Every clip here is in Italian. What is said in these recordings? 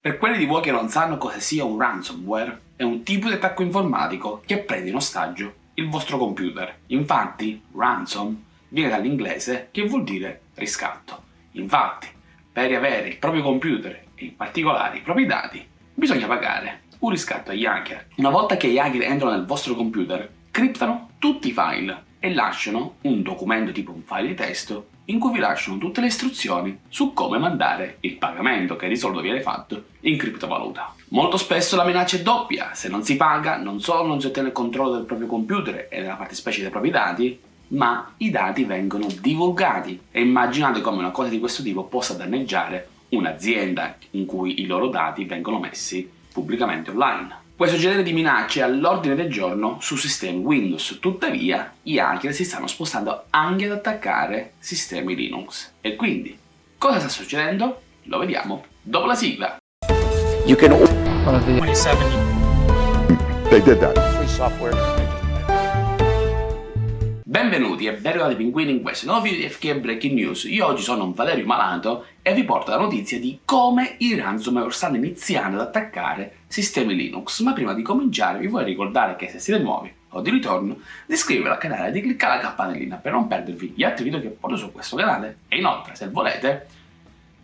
Per quelli di voi che non sanno cosa sia un ransomware, è un tipo di attacco informatico che prende in ostaggio il vostro computer. Infatti, ransom viene dall'inglese che vuol dire riscatto. Infatti, per riavere il proprio computer e in particolare i propri dati, bisogna pagare un riscatto agli hacker. Una volta che gli hacker entrano nel vostro computer, criptano tutti i file e lasciano un documento tipo un file di testo in cui vi lasciano tutte le istruzioni su come mandare il pagamento che di solito viene fatto in criptovaluta. Molto spesso la minaccia è doppia, se non si paga non solo non si ottiene il controllo del proprio computer e nella fattispecie dei propri dati, ma i dati vengono divulgati e immaginate come una cosa di questo tipo possa danneggiare un'azienda in cui i loro dati vengono messi pubblicamente online. Questo genere di minacce è all'ordine del giorno su sistemi Windows, tuttavia i hacker si stanno spostando anche ad attaccare sistemi Linux. E quindi, cosa sta succedendo? Lo vediamo dopo la sigla. You can... 27. They did that. Free software. Benvenuti e ben arrivati pinguini in questo nuovo video di FK Breaking News. Io oggi sono Valerio Malato e vi porto la notizia di come i ransomware stanno iniziando ad attaccare sistemi Linux. Ma prima di cominciare vi vorrei ricordare che se siete nuovi o di ritorno, di iscrivervi al canale e di cliccare la campanellina per non perdervi gli altri video che porto su questo canale e inoltre, se volete,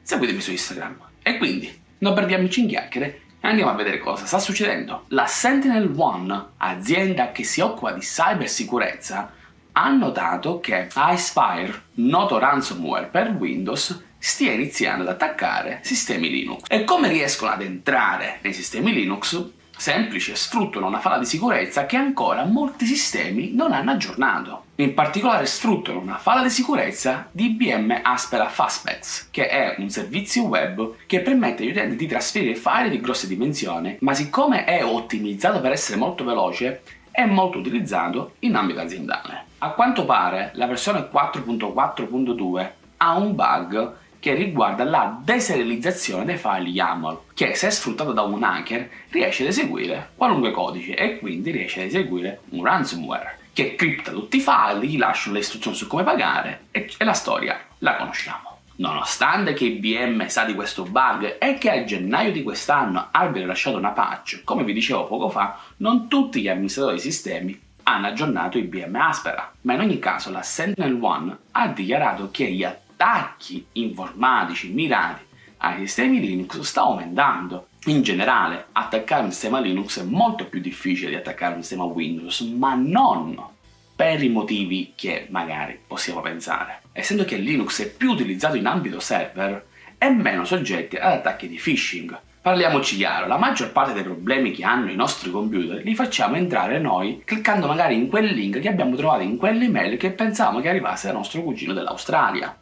seguitemi su Instagram. E quindi, non perdiamoci in chiacchiere Andiamo a vedere cosa sta succedendo. La Sentinel One, azienda che si occupa di cybersicurezza, ha notato che Icefire, noto ransomware per Windows, stia iniziando ad attaccare sistemi Linux. E come riescono ad entrare nei sistemi Linux? Semplice, sfruttano una falla di sicurezza che ancora molti sistemi non hanno aggiornato. In particolare sfruttano una falla di sicurezza di IBM Aspera Fastbacks, che è un servizio web che permette agli utenti di trasferire file di grosse dimensioni, ma siccome è ottimizzato per essere molto veloce, è molto utilizzato in ambito aziendale. A quanto pare la versione 4.4.2 ha un bug che riguarda la deserializzazione dei file YAML, che se sfruttato da un hacker riesce ad eseguire qualunque codice e quindi riesce ad eseguire un ransomware che cripta tutti i file, gli lasciano le istruzioni su come pagare e la storia la conosciamo. Nonostante che IBM sa di questo bug e che a gennaio di quest'anno abbia rilasciato una patch, come vi dicevo poco fa, non tutti gli amministratori di sistemi hanno aggiornato IBM Aspera, ma in ogni caso la Sentinel-1 ha dichiarato che gli attacchi informatici mirati ai sistemi Linux sta aumentando. In generale, attaccare un sistema Linux è molto più difficile di attaccare un sistema Windows, ma non per i motivi che magari possiamo pensare. Essendo che Linux è più utilizzato in ambito server, è meno soggetto ad attacchi di phishing. Parliamoci chiaro, la maggior parte dei problemi che hanno i nostri computer li facciamo entrare noi cliccando magari in quel link che abbiamo trovato in quell'email che pensavamo che arrivasse dal nostro cugino dell'Australia.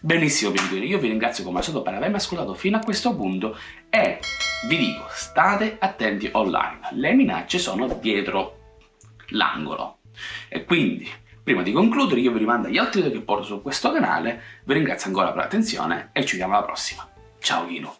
Benissimo pinguini, io vi ringrazio come al solito per avermi ascoltato fino a questo punto e vi dico, state attenti online, le minacce sono dietro l'angolo. E quindi, prima di concludere, io vi rimando agli altri video che porto su questo canale, vi ringrazio ancora per l'attenzione e ci vediamo alla prossima. Ciao Ghino!